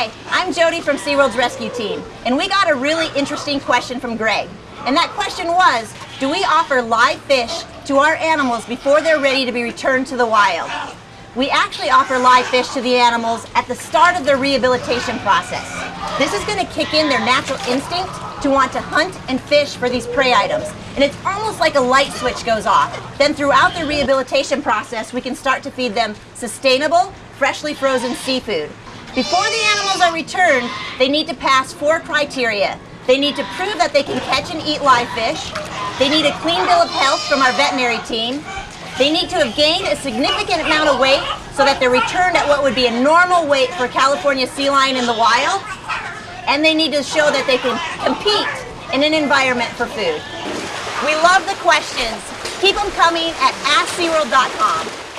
Hi, I'm Jody from SeaWorld's rescue team, and we got a really interesting question from Greg. And that question was, do we offer live fish to our animals before they're ready to be returned to the wild? We actually offer live fish to the animals at the start of their rehabilitation process. This is going to kick in their natural instinct to want to hunt and fish for these prey items. And it's almost like a light switch goes off. Then throughout the rehabilitation process, we can start to feed them sustainable, freshly frozen seafood. Before the animals are returned, they need to pass four criteria. They need to prove that they can catch and eat live fish. They need a clean bill of health from our veterinary team. They need to have gained a significant amount of weight so that they're returned at what would be a normal weight for California sea lion in the wild. And they need to show that they can compete in an environment for food. We love the questions. Keep them coming at AskSeaWorld.com.